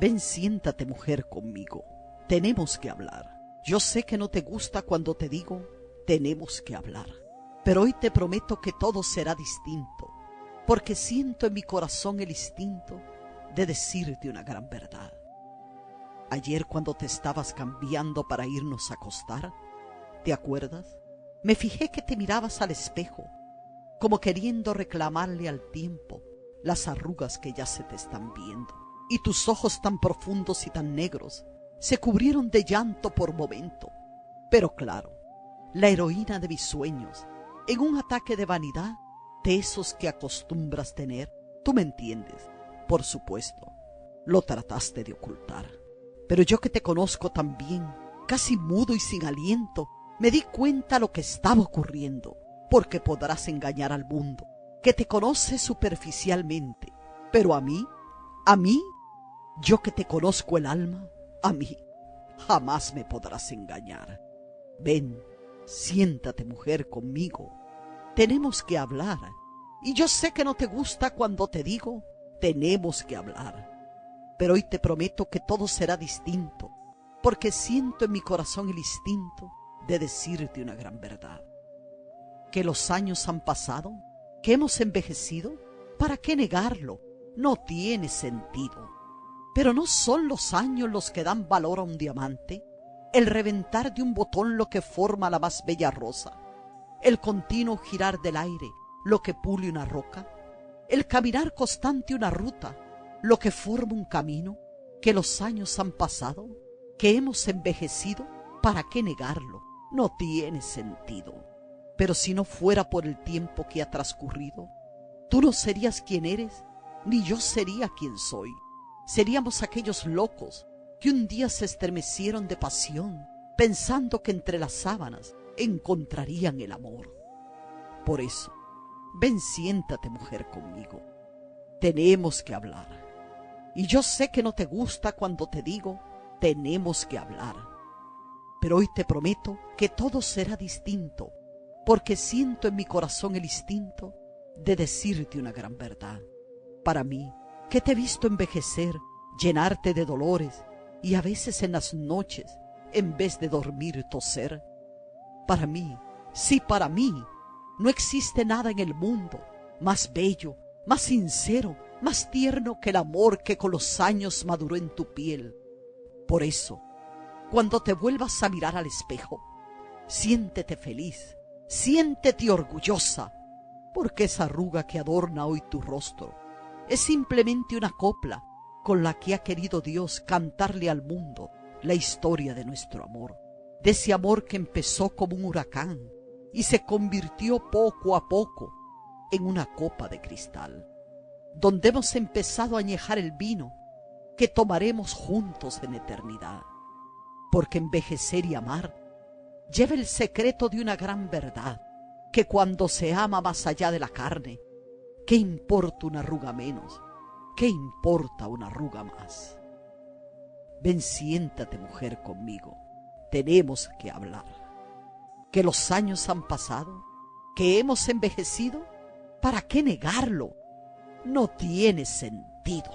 Ven, siéntate mujer conmigo. Tenemos que hablar. Yo sé que no te gusta cuando te digo, tenemos que hablar. Pero hoy te prometo que todo será distinto, porque siento en mi corazón el instinto de decirte una gran verdad. Ayer cuando te estabas cambiando para irnos a acostar, ¿te acuerdas? Me fijé que te mirabas al espejo, como queriendo reclamarle al tiempo las arrugas que ya se te están viendo. Y tus ojos tan profundos y tan negros se cubrieron de llanto por momento. Pero claro, la heroína de mis sueños, en un ataque de vanidad, de esos que acostumbras tener, tú me entiendes, por supuesto, lo trataste de ocultar. Pero yo que te conozco tan bien, casi mudo y sin aliento, me di cuenta lo que estaba ocurriendo, porque podrás engañar al mundo, que te conoce superficialmente, pero a mí, a mí, yo que te conozco el alma, a mí, jamás me podrás engañar. Ven, siéntate mujer conmigo, tenemos que hablar, y yo sé que no te gusta cuando te digo, tenemos que hablar. Pero hoy te prometo que todo será distinto, porque siento en mi corazón el instinto de decirte una gran verdad. Que los años han pasado, que hemos envejecido, ¿para qué negarlo? No tiene sentido. Pero no son los años los que dan valor a un diamante, el reventar de un botón lo que forma la más bella rosa, el continuo girar del aire lo que pule una roca, el caminar constante una ruta, lo que forma un camino, que los años han pasado, que hemos envejecido, ¿para qué negarlo? no tiene sentido. Pero si no fuera por el tiempo que ha transcurrido, tú no serías quien eres, ni yo sería quien soy. Seríamos aquellos locos que un día se estremecieron de pasión, pensando que entre las sábanas encontrarían el amor. Por eso, ven siéntate mujer conmigo. Tenemos que hablar. Y yo sé que no te gusta cuando te digo, tenemos que hablar pero hoy te prometo que todo será distinto, porque siento en mi corazón el instinto de decirte una gran verdad. Para mí, que te he visto envejecer, llenarte de dolores, y a veces en las noches, en vez de dormir, toser. Para mí, sí para mí, no existe nada en el mundo más bello, más sincero, más tierno que el amor que con los años maduró en tu piel. Por eso, cuando te vuelvas a mirar al espejo. Siéntete feliz, siéntete orgullosa, porque esa arruga que adorna hoy tu rostro es simplemente una copla con la que ha querido Dios cantarle al mundo la historia de nuestro amor, de ese amor que empezó como un huracán y se convirtió poco a poco en una copa de cristal, donde hemos empezado a añejar el vino que tomaremos juntos en eternidad. Porque envejecer y amar lleva el secreto de una gran verdad, que cuando se ama más allá de la carne, ¿qué importa una arruga menos? ¿Qué importa una arruga más? Ven, siéntate mujer conmigo, tenemos que hablar. Que los años han pasado, que hemos envejecido, ¿para qué negarlo? No tiene sentido.